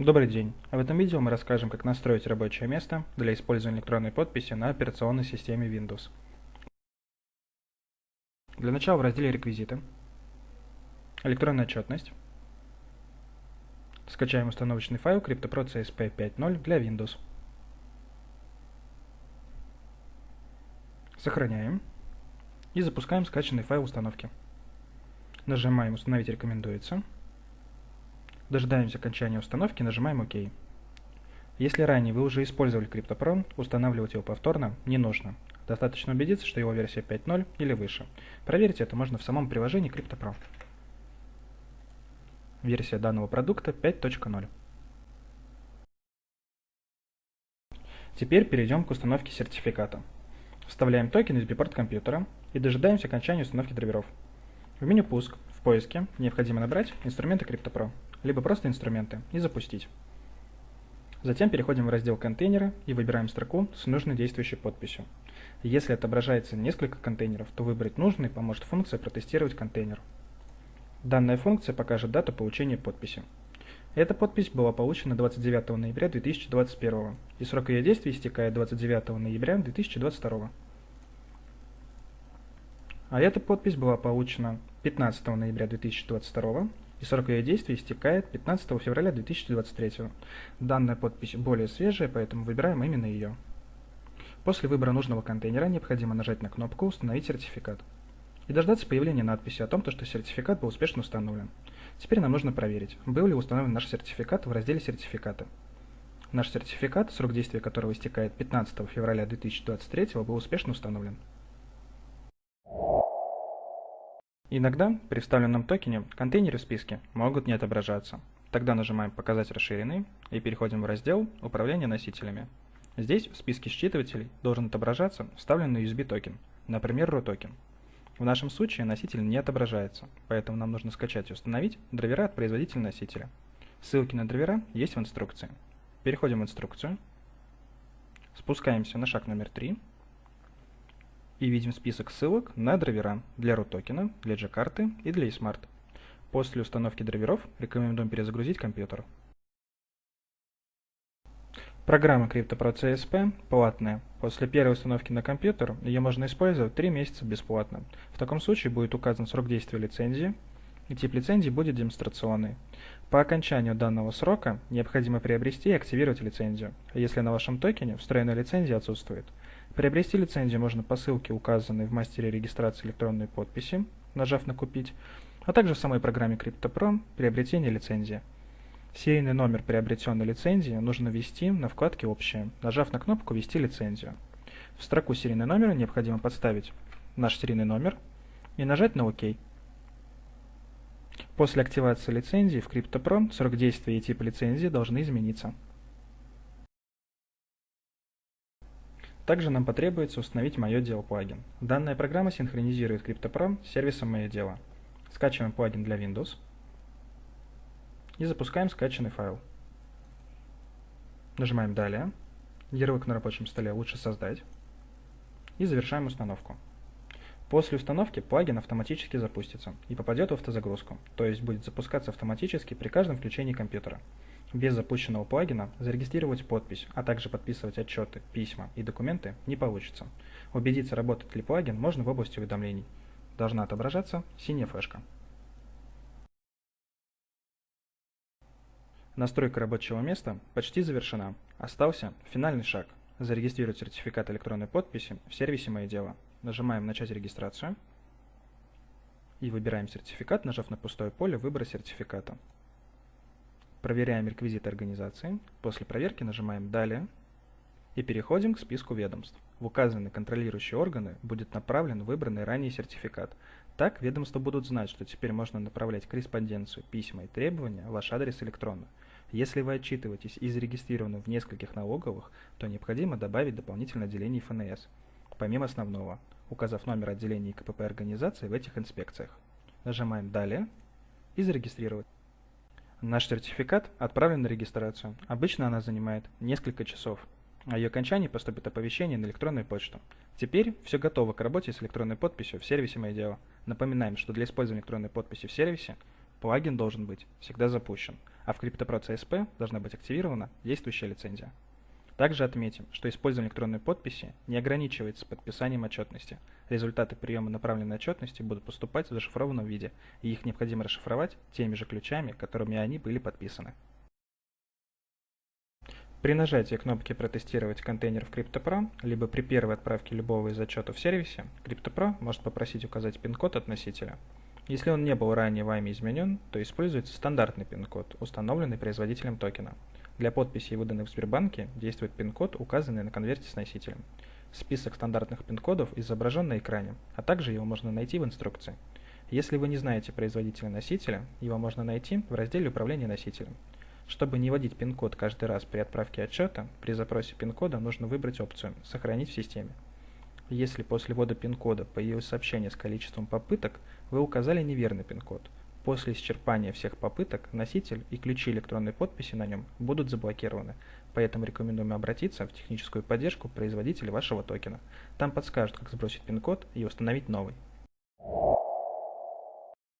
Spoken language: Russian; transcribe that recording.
Добрый день! В этом видео мы расскажем, как настроить рабочее место для использования электронной подписи на операционной системе Windows. Для начала в разделе «Реквизиты», «Электронная отчетность», скачаем установочный файл CryptoPro CSP 5.0 для Windows. Сохраняем и запускаем скачанный файл установки. Нажимаем «Установить рекомендуется». Дожидаемся окончания установки, нажимаем ОК. Если ранее вы уже использовали CryptoPro, устанавливать его повторно не нужно. Достаточно убедиться, что его версия 5.0 или выше. Проверить это можно в самом приложении CryptoPro. Версия данного продукта 5.0. Теперь перейдем к установке сертификата. Вставляем токен из бипорт компьютера и дожидаемся окончания установки драйверов. В меню «Пуск» в поиске необходимо набрать инструменты CryptoPro либо просто инструменты, и запустить. Затем переходим в раздел «Контейнеры» и выбираем строку с нужной действующей подписью. Если отображается несколько контейнеров, то выбрать нужный поможет функция «Протестировать контейнер». Данная функция покажет дату получения подписи. Эта подпись была получена 29 ноября 2021 и срок ее действия истекает 29 ноября 2022. А эта подпись была получена 15 ноября 2022 и срок ее действия истекает 15 февраля 2023. Данная подпись более свежая, поэтому выбираем именно ее. После выбора нужного контейнера необходимо нажать на кнопку «Установить сертификат» и дождаться появления надписи о том, что сертификат был успешно установлен. Теперь нам нужно проверить, был ли установлен наш сертификат в разделе «Сертификаты». Наш сертификат, срок действия которого истекает 15 февраля 2023, был успешно установлен. Иногда при вставленном токене контейнеры в списке могут не отображаться. Тогда нажимаем «Показать расширенный» и переходим в раздел «Управление носителями». Здесь в списке считывателей должен отображаться вставленный USB токен, например, токен. В нашем случае носитель не отображается, поэтому нам нужно скачать и установить драйвера от производителя носителя. Ссылки на драйвера есть в инструкции. Переходим в инструкцию, спускаемся на шаг номер 3 и видим список ссылок на драйвера для root токена, для G-карты и для eSmart. После установки драйверов рекомендуем перезагрузить компьютер. Программа CryptoPro платная. После первой установки на компьютер ее можно использовать 3 месяца бесплатно. В таком случае будет указан срок действия лицензии, и тип лицензии будет демонстрационный. По окончанию данного срока необходимо приобрести и активировать лицензию, если на вашем токене встроенная лицензия отсутствует. Приобрести лицензию можно по ссылке, указанной в мастере регистрации электронной подписи, нажав на «Купить», а также в самой программе CryptoPro «Приобретение лицензии». Серийный номер приобретенной лицензии нужно ввести на вкладке «Общее», нажав на кнопку «Ввести лицензию». В строку серийный номер необходимо подставить наш серийный номер и нажать на «Ок». После активации лицензии в CryptoPro срок действия и тип лицензии должны измениться. Также нам потребуется установить «Мое дело» плагин. Данная программа синхронизирует CryptoPro с сервисом «Мое дело». Скачиваем плагин для Windows и запускаем скачанный файл. Нажимаем «Далее», ярлык на рабочем столе лучше создать и завершаем установку. После установки плагин автоматически запустится и попадет в автозагрузку, то есть будет запускаться автоматически при каждом включении компьютера. Без запущенного плагина зарегистрировать подпись, а также подписывать отчеты, письма и документы не получится. Убедиться, работает ли плагин, можно в области уведомлений. Должна отображаться синяя флешка. Настройка рабочего места почти завершена. Остался финальный шаг – зарегистрировать сертификат электронной подписи в сервисе «Мои дела». Нажимаем «Начать регистрацию» и выбираем сертификат, нажав на пустое поле выбора сертификата. Проверяем реквизиты организации. После проверки нажимаем «Далее» и переходим к списку ведомств. В указанные контролирующие органы будет направлен выбранный ранее сертификат. Так ведомства будут знать, что теперь можно направлять корреспонденцию, письма и требования в ваш адрес электронно. Если вы отчитываетесь и зарегистрированы в нескольких налоговых, то необходимо добавить дополнительное отделение ФНС, помимо основного, указав номер отделения КПП организации в этих инспекциях. Нажимаем «Далее» и «Зарегистрировать». Наш сертификат отправлен на регистрацию. Обычно она занимает несколько часов. О ее окончании поступит оповещение на электронную почту. Теперь все готово к работе с электронной подписью в сервисе «Мое дело». Напоминаем, что для использования электронной подписи в сервисе плагин должен быть всегда запущен, а в CryptoPro CSP должна быть активирована действующая лицензия. Также отметим, что использование электронной подписи не ограничивается подписанием отчетности. Результаты приема направленной отчетности будут поступать в зашифрованном виде, и их необходимо расшифровать теми же ключами, которыми они были подписаны. При нажатии кнопки «Протестировать контейнер в CryptoPro», либо при первой отправке любого из отчетов в сервисе, CryptoPro может попросить указать пин-код от носителя. Если он не был ранее вами изменен, то используется стандартный пин-код, установленный производителем токена. Для подписи, выданных в Сбербанке, действует пин-код, указанный на конверте с носителем. Список стандартных пин-кодов изображен на экране, а также его можно найти в инструкции. Если вы не знаете производителя носителя, его можно найти в разделе «Управление носителем». Чтобы не вводить пин-код каждый раз при отправке отчета, при запросе пин-кода нужно выбрать опцию «Сохранить в системе». Если после ввода пин-кода появилось сообщение с количеством попыток, вы указали неверный пин-код – После исчерпания всех попыток носитель и ключи электронной подписи на нем будут заблокированы, поэтому рекомендуем обратиться в техническую поддержку производителя вашего токена. Там подскажут, как сбросить пин-код и установить новый.